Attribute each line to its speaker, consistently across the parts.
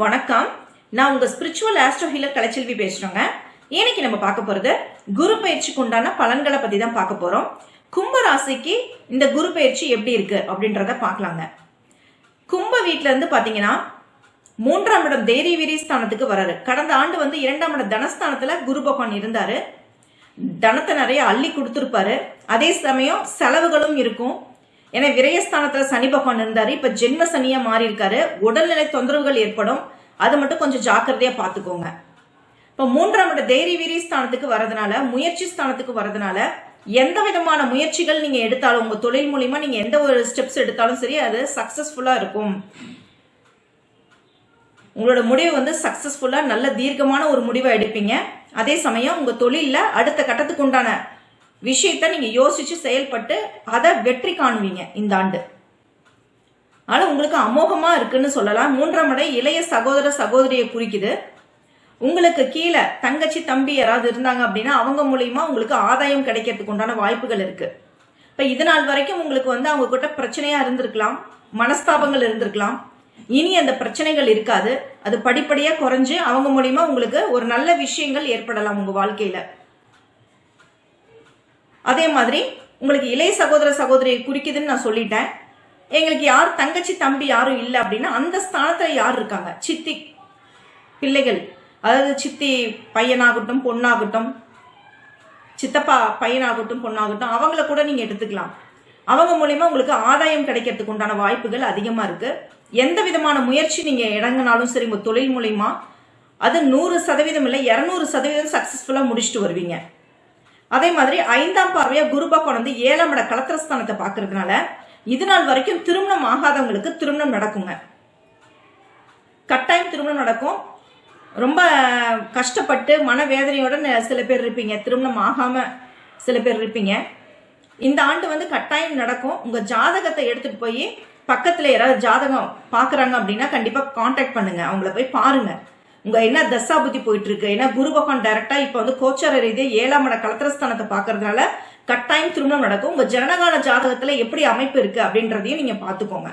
Speaker 1: வணக்கம். நான் உங்க ஸ்பிரிச்சுவல் ஆஸ்ட்ரோ ஹீலர் கலைச்செல்வி பேசுறேங்க. இன்னைக்கு நம்ம பார்க்க போறது குரு பயிற்சிக்கு உண்டான பலன்களை பத்தி தான் பார்க்க போறோம். கும்ப ராசிக்கு இந்த குரு பயிற்சி எப்படி இருக்கு அப்படின்றத பார்க்கலாங்க. கும்ப வீட்ல இருந்து பாத்தீங்கன்னா மூன்றாம் இடம் தேரி வீரி ஸ்தானத்துக்கு வராரு. கடந்த ஆண்டு வந்து இரண்டாம் இடம் தனஸ்தானத்துல குரு பகவான் இருந்தாரு. தனத்தை நிறைய அள்ளி கொடுத்துருப்பாரு. அதே சமயம் செலவுகளும் இருக்கும். ஏன்னா விரயஸ்தானத்துல சனி பகவான் இருந்தாரு. இப்ப ஜென்ம சனியா மாறி இருக்காரு உடல்நிலை தொந்தரவுகள் ஏற்படும். அது மட்டும் கொஞ்சம் ஜாக்கிரதையா பாத்துக்கோங்க. இப்ப மூன்றாம் இட தைரிய வீரி ஸ்தானத்துக்கு வரதுனால முயற்சி ஸ்தானத்துக்கு வரதுனால எந்த விதமான முயற்சிகள் நீங்க எடுத்தாலும் உங்க தொழில் மூலியமா நீங்க எந்த ஒரு ஸ்டெப்ஸ் எடுத்தாலும் சரி அது சக்சஸ்ஃபுல்லா இருக்கும். உங்களோட முடிவு வந்து சக்சஸ்ஃபுல்லா நல்ல தீர்க்கமான ஒரு முடிவை எடுப்பீங்க. அதே சமயம் உங்க தொழில அடுத்த கட்டத்துக்கு உண்டான விஷயத்த நீங்க யோசிச்சு செயல்பட்டு அதை வெற்றி காணுவீங்க இந்த ஆண்டு. ஆனா உங்களுக்கு அமோகமா இருக்குன்னு சொல்லலாம். மூன்றாம் இடம் இளைய சகோதர சகோதரியை குறிக்குது. உங்களுக்கு கீழே தங்கச்சி தம்பி யாராவது இருந்தாங்க அப்படின்னா அவங்க மூலியமா உங்களுக்கு ஆதாயம் கிடைக்கிறதுக்கு உண்டான வாய்ப்புகள் இருக்கு. இப்ப இது நாள் வரைக்கும் உங்களுக்கு வந்து அவங்க கிட்ட பிரச்சனையா இருந்திருக்கலாம் மனஸ்தாபங்கள் இருந்திருக்கலாம். இனி அந்த பிரச்சனைகள் இருக்காது. அது படிப்படியா குறைஞ்சு அவங்க மூலியமா உங்களுக்கு ஒரு நல்ல விஷயங்கள் ஏற்படலாம் உங்க வாழ்க்கையில. அதே மாதிரி உங்களுக்கு இளைய சகோதர சகோதரியை குறிக்குதுன்னு நான் சொல்லிட்டேன். எங்களுக்கு யார் தங்கச்சி தம்பி யாரும் இல்லை அப்படின்னா அந்த ஸ்தானத்தில் யார் இருக்காங்க? சித்தி பிள்ளைகள். அதாவது சித்தி பையனாகட்டும் பொண்ணாகட்டும் சித்தப்பா பையனாகட்டும் பொண்ணாகட்டும் அவங்கள கூட நீங்கள் எடுத்துக்கலாம். அவங்க மூலிமா உங்களுக்கு ஆதாயம் கிடைக்கிறதுக்கு உண்டான வாய்ப்புகள் அதிகமாக இருக்குது எந்த விதமான முயற்சி நீங்கள் இறங்கினாலும் சரி உங்கள் தொழில் மூலயமா அது நூறு சதவீதம் இல்லை இரநூறு சதவீதம் சக்ஸஸ்ஃபுல்லாக முடிச்சுட்டு வருவீங்க. அதே மாதிரி ஐந்தாம் பார்வையா குரு பகவான் வந்து ஏழாம் இட கலத்திரஸ்தானத்தை பாக்குறதுனால இது நாள் வரைக்கும் திருமணம் ஆகாதவங்களுக்கு திருமணம் நடக்குங்க. கட்டாயம் திருமணம் நடக்கும். ரொம்ப கஷ்டப்பட்டு மனவேதனையோட சில பேர் இருப்பீங்க. திருமணம் ஆகாம சில பேர் இருப்பீங்க. இந்த ஆண்டு வந்து கட்டாயம் நடக்கும். உங்க ஜாதகத்தை எடுத்துட்டு போய் பக்கத்துல யாராவது ஜாதகம் பாக்குறாங்க அப்படின்னா கண்டிப்பா காண்டாக்ட் பண்ணுங்க. அவங்கள போய் பாருங்க. உங்க என்ன தசா புத்தி போயிட்டு இருக்கு ஏன்னா குரு பகவான் டைரக்டா இப்ப வந்து கோச்சார ரீதியாக ஏழாம் இட கலத்திரஸ்தானத்தை பாக்குறதுனால கட்டாயம் திருமணம் நடக்கும். உங்க ஜனகால ஜாதகத்துல எப்படி அமைப்பு இருக்கு அப்படின்றதையும் நீங்க பாத்துக்கோங்க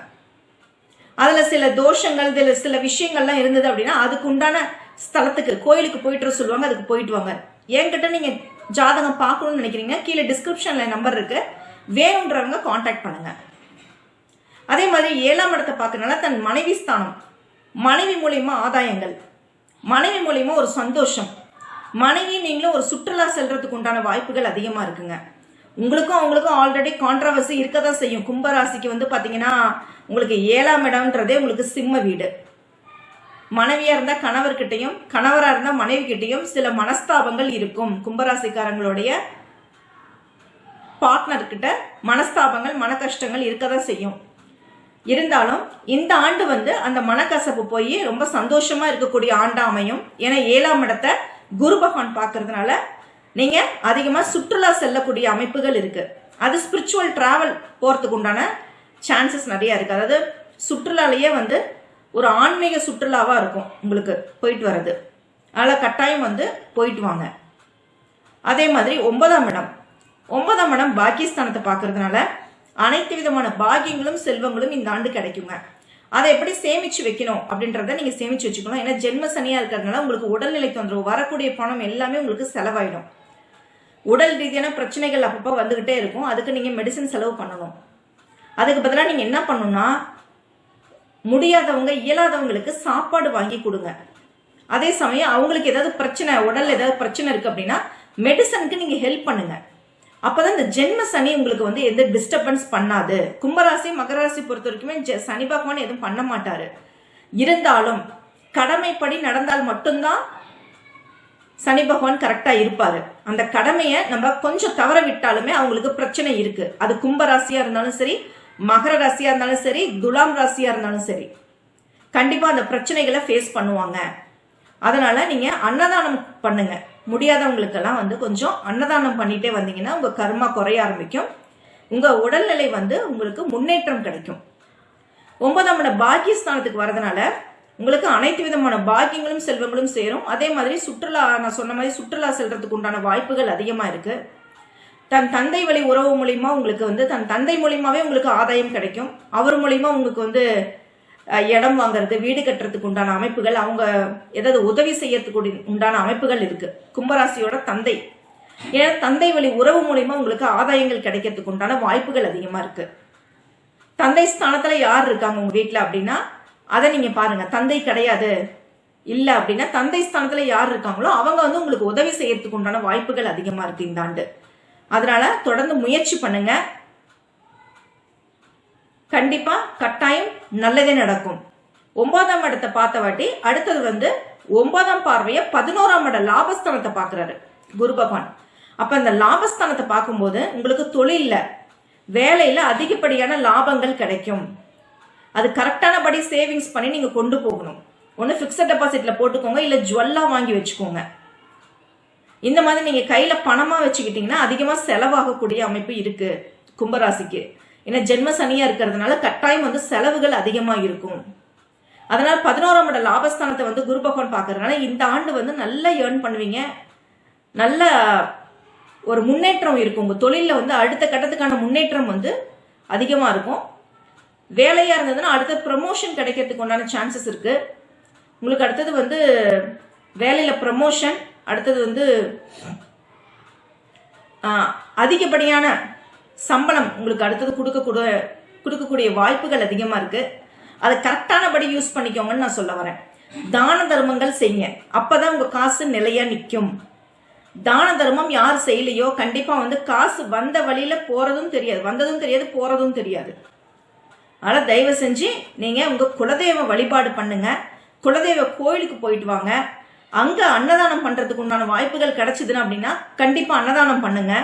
Speaker 1: அதுல சில தோஷங்கள் இதுல சில விஷயங்கள்லாம் இருந்தது அப்படின்னா அதுக்கு உண்டான ஸ்தலத்துக்கு கோயிலுக்கு போயிட்டு சொல்லுவாங்க அதுக்கு போயிட்டு வாங்க. என்கிட்ட நீங்க ஜாதகம் பார்க்கணும்னு நினைக்கிறீங்க கீழே டிஸ்கிரிப்ஷன்ல நம்பர் இருக்கு. வேணுன்றவங்க காண்டாக்ட் பண்ணுங்க. அதே மாதிரி ஏழாம் இடத்தை பார்க்கறதுனால தன் மனைவி ஸ்தானம் மனைவி மூலியமா ஆதாயங்கள் மனைவி மூலிமா ஒரு சந்தோஷம். மனைவி நீங்களும் ஒரு சுற்றுலா செல்றதுக்கு உண்டான வாய்ப்புகள் அதிகமாக இருக்குங்க. உங்களுக்கும் அவங்களுக்கும் ஆல்ரெடி கான்ட்ரவர்சி இருக்க தான் செய்யும். கும்பராசிக்கு வந்து பார்த்தீங்கன்னா உங்களுக்கு ஏழாம் இடம்ன்றதே உங்களுக்கு சிம்ம வீடு. மனைவியாக இருந்தால் கணவர்கிட்டையும் கணவராக இருந்தால் மனைவி சில மனஸ்தாபங்கள் இருக்கும். கும்பராசிக்காரங்களுடைய பார்ட்னர்கிட்ட மனஸ்தாபங்கள் மன கஷ்டங்கள் இருக்க தான் செய்யும். இருந்தாலும் இந்த ஆண்டு வந்து அந்த மனக்கசப்பு போய் ரொம்ப சந்தோஷமா இருக்கக்கூடிய ஆண்டா அமையும். ஏன்னா ஏழாம் இடத்தை குரு பகவான் பார்க்கறதுனால நீங்க அதிகமா சுற்றுலா செல்லக்கூடிய அமைப்புகள் இருக்கு. அது ஸ்பிரிச்சுவல் டிராவல் போறதுக்கு உண்டான சான்சஸ் நிறைய இருக்கு. அதாவது சுற்றுலாலேயே வந்து ஒரு ஆன்மீக சுற்றுலாவா இருக்கும் உங்களுக்கு போயிட்டு வர்றது. அதனால கட்டாயம் வந்து போயிட்டு வாங்க. அதே மாதிரி ஒன்பதாம் இடம். ஒன்பதாம் இடம் பாக்கியஸ்தானத்தை பார்க்கறதுனால அனைத்து விதமான பாகியங்களும் செல்வங்களும் இந்த ஆண்டு கிடைக்குங்க. அதை எப்படி சேமிச்சு வைக்கணும் அப்படின்றத நீங்க சேமிச்சு வச்சுக்கணும். ஏன்னா ஜென்ம சனியா இருக்கிறதுனால உங்களுக்கு உடல்நிலை தொந்தரவு வரக்கூடிய பணம் எல்லாமே உங்களுக்கு செலவாயிடும். உடல் ரீதியான பிரச்சனைகள் அப்பப்போ வந்துகிட்டே இருக்கும். அதுக்கு நீங்க மெடிசன் செலவு பண்ணணும். அதுக்கு பதிலாக நீங்க என்ன பண்ணணும்னா முடியாதவங்க இயலாதவங்களுக்கு சாப்பாடு வாங்கி கொடுங்க. அதே சமயம் அவங்களுக்கு ஏதாவது பிரச்சனை உடல் ஏதாவது பிரச்சனை இருக்கு அப்படின்னா மெடிசனுக்கு நீங்க ஹெல்ப் பண்ணுங்க. அப்பதான் இந்த ஜென்ம சனி உங்களுக்கு வந்து எந்த டிஸ்டர்பன்ஸ் பண்ணாது. கும்பராசி மகர ராசி பொறுத்த வரைக்குமே சனி பகவான் எதுவும் பண்ண மாட்டாரு. இருந்தாலும் கடமைப்படி நடந்தால் மட்டும்தான் சனி பகவான் கரெக்டா இருப்பாரு. அந்த கடமையை நம்ம கொஞ்சம் தவற விட்டாலுமே அவங்களுக்கு பிரச்சனை இருக்கு. அது கும்பராசியாக இருந்தாலும் சரி மகர ராசியா இருந்தாலும் சரி துலாம் ராசியா இருந்தாலும் சரி. கண்டிப்பா அந்த பிரச்சனைகளை ஃபேஸ் பண்ணுவாங்க. அதனால நீங்க அன்னதானம் பண்ணுங்க. முடியாதவங்களுக்கெல்லாம் வந்து கொஞ்சம் அன்னதானம் பண்ணிட்டே வந்தீங்கன்னா உங்க கர்மா குறைய ஆரம்பிக்கும். உங்க உடல்நிலை வந்து உங்களுக்கு முன்னேற்றம் கிடைக்கும். ஒன்பதாம் இட பாக்கியஸ்தானத்துக்கு வரதுனால உங்களுக்கு அனைத்து விதமான பாக்கியங்களும் செல்வங்களும் சேரும். அதே மாதிரி சுற்றுலா நான் சொன்ன மாதிரி சுற்றுலா செல்றதுக்கு உண்டான வாய்ப்புகள் அதிகமா இருக்கு. தன் தந்தை வழி உறவு மூலியமா உங்களுக்கு வந்து தன் தந்தை மூலியமாவே உங்களுக்கு ஆதாயம் கிடைக்கும். அவர் மூலியமா உங்களுக்கு வந்து இடம் வாங்குறது வீடு கட்டுறதுக்கு உண்டான அமைப்புகள் அவங்க ஏதாவது உதவி செய்யறதுக்கு உண்டான அமைப்புகள் இருக்கு. கும்பராசியோட தந்தை. ஏன்னா தந்தை வழி உறவு மூலியமா உங்களுக்கு ஆதாயங்கள் கிடைக்கிறதுக்கு உண்டான வாய்ப்புகள் அதிகமா இருக்கு. தந்தை ஸ்தானத்துல யார் இருக்காங்க உங்க வீட்டுல அப்படின்னா அதை நீங்க பாருங்க. தந்தை கிடையாது. இல்ல அப்படின்னா தந்தை ஸ்தானத்துல யார் இருக்காங்களோ அவங்க வந்து உங்களுக்கு உதவி செய்யறதுக்கு உண்டான வாய்ப்புகள் அதிகமா இருக்கு இந்த ஆண்டு. அதனால தொடர்ந்து முயற்சி பண்ணுங்க. கண்டிப்பா கட்டாயம் நல்லதே நடக்கும். ஒன்பதாம் இடத்தை பார்த்த வாட்டி அடுத்தது வந்து ஒன்பதாம் பார்வைய பதினோராம் இட லாபஸ்தானத்தை பார்க்குறாரு குரு பகவான். அப்ப அந்த லாபஸ்தானத்தை பார்க்கும்போது உங்களுக்கு தொழிலில் வேலையில அதிகப்படியான லாபங்கள் கிடைக்கும். அது கரெக்டானபடி சேவிங்ஸ் பண்ணி நீங்க கொண்டு போகணும். ஒன்று ஃபிக்ஸட் டெபாசிட்ல போட்டுக்கோங்க இல்ல ஜுவல்லா வாங்கி வச்சுக்கோங்க. இந்த மாதிரி நீங்க கையில பணமா வச்சுக்கிட்டீங்கன்னா அதிகமா செலவாகக்கூடிய அமைப்பு இருக்கு கும்பராசிக்கு. ஏன்னா ஜென்ம சனியா இருக்கிறதுனால கட்டாயம் வந்து செலவுகள் அதிகமா இருக்கும். அதனால பதினோராம் இட லாபஸ்தானத்தை வந்து குரு பகவான் பார்க்கறதுனால இந்த ஆண்டு வந்து நல்லா ஏர்ன் பண்ணுவீங்க. நல்ல ஒரு முன்னேற்றம் இருக்கும். உங்க தொழில வந்து அடுத்த கட்டத்துக்கான முன்னேற்றம் வந்து அதிகமா இருக்கும். வேலையா இருந்ததுன்னா அடுத்த ப்ரமோஷன் கிடைக்கிறதுக்கு உண்டான சான்சஸ் இருக்கு. உங்களுக்கு அடுத்தது வந்து வேலையில ப்ரமோஷன் அடுத்தது வந்து அதிகப்படியான சம்பளம் உங்களுக்கு அடுத்தது கொடுக்கக்கூடிய கொடுக்கக்கூடிய வாய்ப்புகள் அதிகமாக இருக்கு. அதை கரெக்டானபடி யூஸ் பண்ணிக்கோங்கன்னு நான் சொல்ல வரேன். தான தர்மங்கள் செய்யுங்க. அப்பதான் உங்க காசு நிலையா நிற்கும் தான தர்மம் யார் செய்யலையோ கண்டிப்பா வந்து காசு வந்த வழியில போறதும் தெரியாது. வந்ததும் தெரியாது போறதும் தெரியாது. ஆனால் தயவு செஞ்சு நீங்க உங்க குலதெய்வ வழிபாடு பண்ணுங்க. குலதெய்வ கோயிலுக்கு போயிட்டு வாங்க. அங்க அன்னதானம் பண்றதுக்கு உண்டான வாய்ப்புகள் கிடைச்சிதுன்னு அப்படின்னா கண்டிப்பா அன்னதானம் பண்ணுங்க.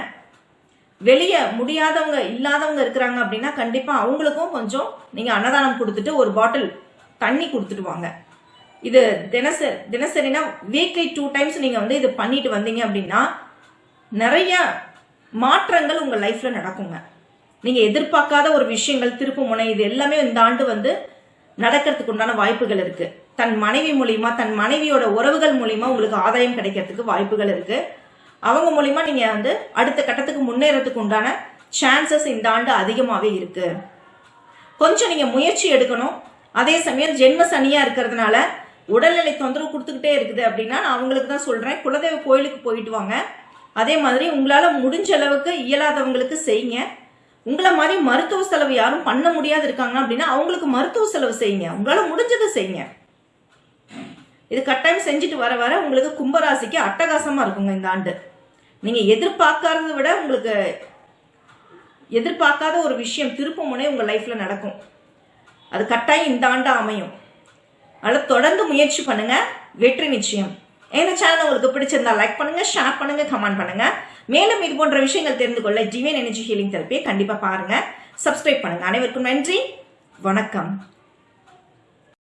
Speaker 1: வெளியே முடியாதவங்க இல்லாதவங்க இருக்கிறாங்க அப்படின்னா கண்டிப்பாக அவங்களுக்கும் கொஞ்சம் நீங்கள் அன்னதானம் கொடுத்துட்டு ஒரு பாட்டில் தண்ணி கொடுத்துட்டு வாங்க. இது தினசரி தினசரினா வீக்லி டூ டைம்ஸ் நீங்கள் வந்து இது பண்ணிட்டு வந்தீங்க அப்படின்னா நிறைய மாற்றங்கள் உங்கள் லைஃப்பில் நடக்குங்க. நீங்கள் எதிர்பார்க்காத ஒரு விஷயங்கள் திருப்பு முனை இது எல்லாமே இந்த ஆண்டு வந்து நடக்கிறதுக்கு உண்டான வாய்ப்புகள் இருக்குது தன் மனைவி மூலியமா தன் மனைவியோட உறவுகள் மூலியமா உங்களுக்கு ஆதாயம் கிடைக்கிறதுக்கு வாய்ப்புகள் இருக்குது அவங்க மூலியமா நீங்க வந்து அடுத்த கட்டத்துக்கு முன்னேறதுக்கு உண்டான சான்சஸ் இந்த ஆண்டு அதிகமாகவே இருக்கு. கொஞ்சம் நீங்க முயற்சி எடுக்கணும். அதே சமயம் ஜென்ம சனியா இருக்கிறதுனால உடல்நிலை தொந்தரவு கொடுத்துக்கிட்டே இருக்குது அப்படின்னா நான் அவங்களுக்கு தான் சொல்றேன். குலதெய்வ கோயிலுக்கு போயிட்டு வாங்க. அதே மாதிரி உங்களால முடிஞ்ச அளவுக்கு இயலாதவங்களுக்கு செய்யுங்க. உங்களை மாதிரி மருத்துவ செலவு யாரும் பண்ண முடியாது இருக்காங்க அப்படின்னா அவங்களுக்கு மருத்துவ செலவு செய்யுங்க. உங்களால முடிஞ்சதை செய்யுங்க. இது கட்டாயம் செஞ்சுட்டு வர வர உங்களுக்கு கும்பராசிக்கு அட்டகாசமா இருக்குங்க இந்த ஆண்டு. நீங்க எதிர்பார்க்கறத விட உங்களுக்கு எதிர்பார்க்காத ஒரு விஷயம் திருப்பு முனை உங்க லைஃப்ல நடக்கும். அது கட்டாயம் இந்த ஆண்டு அமையும். அதனால தொடர்ந்து முயற்சி பண்ணுங்க. வெற்றி நிச்சயம். இந்த சேனல் உங்களுக்கு பிடிச்சிருந்தா லைக் பண்ணுங்க ஷேர் பண்ணுங்க கமெண்ட் பண்ணுங்க. மேலும் இது போன்ற விஷயங்கள் தெரிந்து கொள்ள டிவைன் எனர்ஜி ஹீலிங் தெரப்பியை கண்டிப்பா பாருங்க. சப்ஸ்கிரைப் பண்ணுங்க. அனைவருக்கும் நன்றி. வணக்கம்.